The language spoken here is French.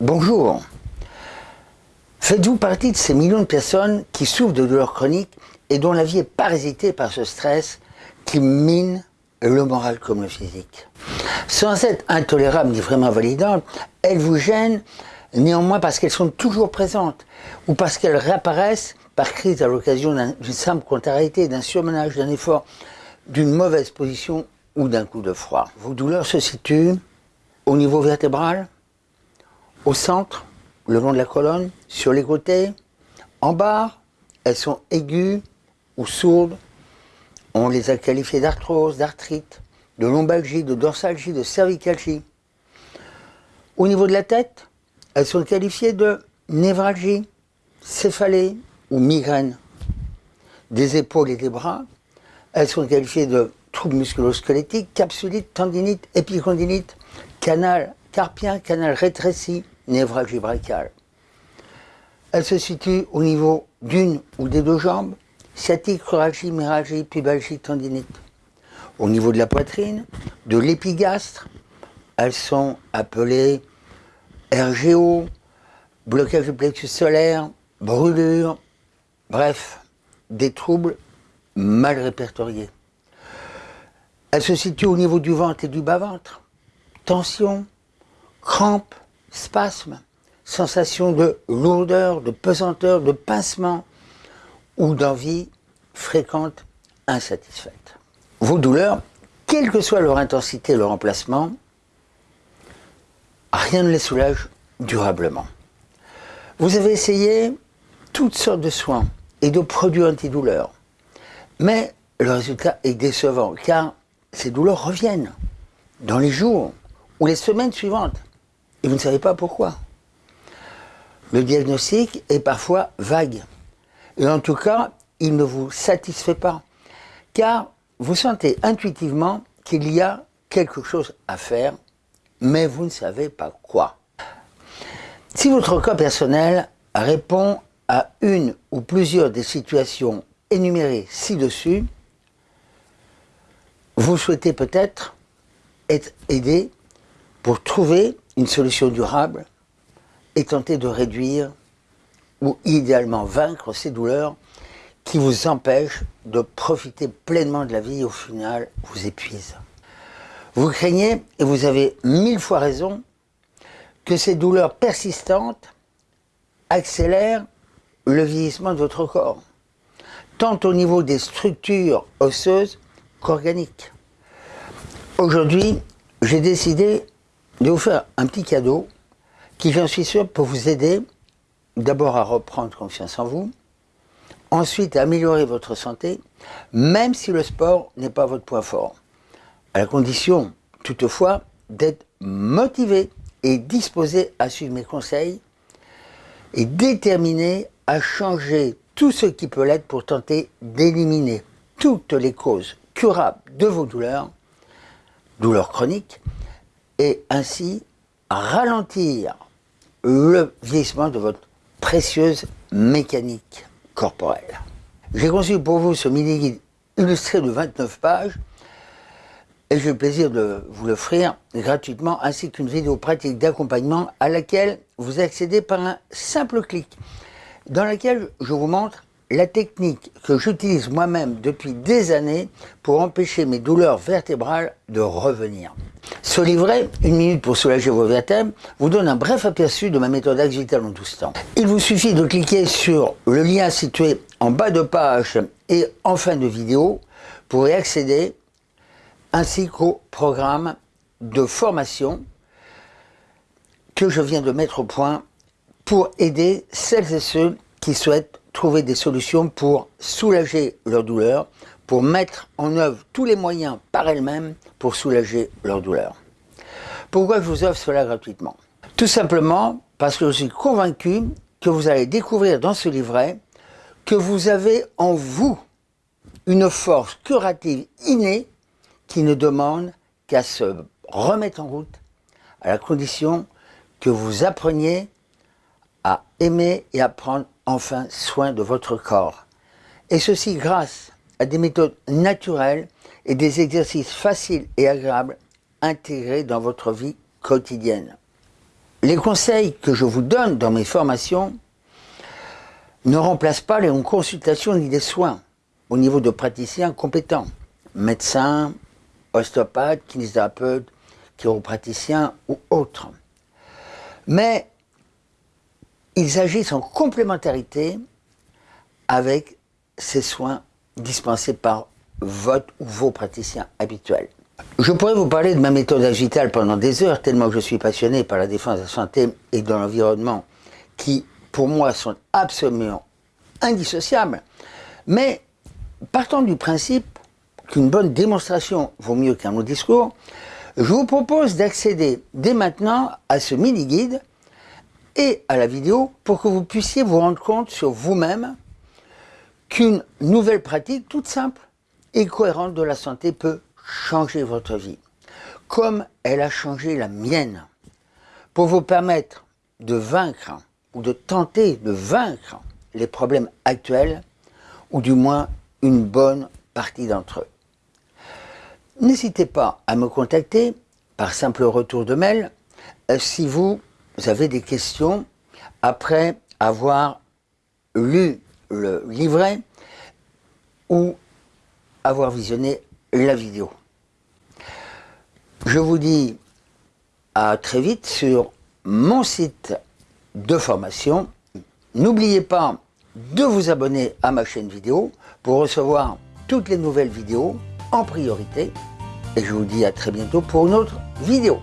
Bonjour. Faites-vous partie de ces millions de personnes qui souffrent de douleurs chroniques et dont la vie est parasitée par ce stress qui mine le moral comme le physique? Sans être intolérable ni vraiment validante, elles vous gênent néanmoins parce qu'elles sont toujours présentes ou parce qu'elles réapparaissent par crise à l'occasion d'une simple contrariété, d'un surmenage, d'un effort, d'une mauvaise position ou d'un coup de froid. Vos douleurs se situent au niveau vertébral, au centre, le long de la colonne, sur les côtés, en bas, elles sont aiguës ou sourdes. On les a qualifiées d'arthrose, d'arthrite, de lombalgie, de dorsalgie, de cervicalgie. Au niveau de la tête, elles sont qualifiées de névralgie, céphalée ou migraine. Des épaules et des bras, elles sont qualifiées de troubles musculo-squelettiques, capsulite, tendinite, épicondylite, canal carpien, canal rétréci, névralgie brachiale. Elle se situe au niveau d'une ou des deux jambes, sciatique, cruralgie, myalgie, pubalgie, tendinite. Au niveau de la poitrine, de l'épigastre, elles sont appelées RGO, blocage du plexus solaire, brûlure, bref, des troubles mal répertoriés. Elle se situe au niveau du ventre et du bas-ventre. Tension, crampes, spasmes, sensation de lourdeur, de pesanteur, de pincement ou d'envie fréquente insatisfaite. Vos douleurs, quelle que soit leur intensité leur emplacement, rien ne les soulage durablement. Vous avez essayé toutes sortes de soins et de produits antidouleurs, mais le résultat est décevant car ces douleurs reviennent dans les jours ou les semaines suivantes et vous ne savez pas pourquoi. Le diagnostic est parfois vague et en tout cas, il ne vous satisfait pas car vous sentez intuitivement qu'il y a quelque chose à faire, mais vous ne savez pas quoi. Si votre cas personnel répond à une ou plusieurs des situations énumérées ci-dessus, vous souhaitez peut-être être aidé pour trouver une solution durable et tenter de réduire ou idéalement vaincre ces douleurs qui vous empêchent de profiter pleinement de la vie et au final vous épuisent. Vous craignez, et vous avez mille fois raison, que ces douleurs persistantes accélèrent le vieillissement de votre corps, tant au niveau des structures osseuses qu'organiques. Aujourd'hui, j'ai décidé de vous faire un petit cadeau qui, j'en suis sûr, peut vous aider d'abord à reprendre confiance en vous, ensuite à améliorer votre santé, même si le sport n'est pas votre point fort, à la condition, toutefois, d'être motivé et disposé à suivre mes conseils et déterminé à changer tout ce qui peut l'être pour tenter d'éliminer toutes les causes curables de vos douleurs, douleurs chroniques, et ainsi ralentir le vieillissement de votre précieuse mécanique corporelle. J'ai conçu pour vous ce mini-guide illustré de 29 pages et j'ai le plaisir de vous l'offrir gratuitement ainsi qu'une vidéo pratique d'accompagnement à laquelle vous accédez par un simple clic dans laquelle je vous montre la technique que j'utilise moi-même depuis des années pour empêcher mes douleurs vertébrales de revenir. Ce livret, une minute pour soulager vos vertèbres, vous donne un bref aperçu de ma méthode Axe Vital en 12 temps. Il vous suffit de cliquer sur le lien situé en bas de page et en fin de vidéo pour y accéder, ainsi qu'au programme de formation que je viens de mettre au point pour aider celles et ceux qui souhaitent trouver des solutions pour soulager leur douleur, pour mettre en œuvre tous les moyens par elles-mêmes pour soulager leur douleur. Pourquoi je vous offre cela gratuitement? Tout simplement parce que je suis convaincu que vous allez découvrir dans ce livret que vous avez en vous une force curative innée qui ne demande qu'à se remettre en route à la condition que vous appreniez à aimer et à prendre enfin soin de votre corps. Et ceci grâce à des méthodes naturelles et des exercices faciles et agréables intégrés dans votre vie quotidienne. Les conseils que je vous donne dans mes formations ne remplacent pas les consultations ni les soins au niveau de praticiens compétents, médecins, ostéopathes, kinésithérapeutes, chiropraticiens ou autres. Mais ils agissent en complémentarité avec ces soins dispensés par votre ou vos praticiens habituels. Je pourrais vous parler de ma méthode agitale pendant des heures, tellement je suis passionné par la défense de la santé et de l'environnement, qui, pour moi, sont absolument indissociables. Mais, partant du principe qu'une bonne démonstration vaut mieux qu'un long discours, je vous propose d'accéder dès maintenant à ce mini-guide et à la vidéo pour que vous puissiez vous rendre compte sur vous-même qu'une nouvelle pratique toute simple et cohérente de la santé peut changer votre vie, comme elle a changé la mienne, pour vous permettre de vaincre ou de tenter de vaincre les problèmes actuels, ou du moins une bonne partie d'entre eux. N'hésitez pas à me contacter par simple retour de mail euh, si vous avez des questions après avoir lu le livret ou avoir visionné la vidéo. Je vous dis à très vite sur mon site de formation. N'oubliez pas de vous abonner à ma chaîne vidéo pour recevoir toutes les nouvelles vidéos en priorité. Et je vous dis à très bientôt pour une autre vidéo.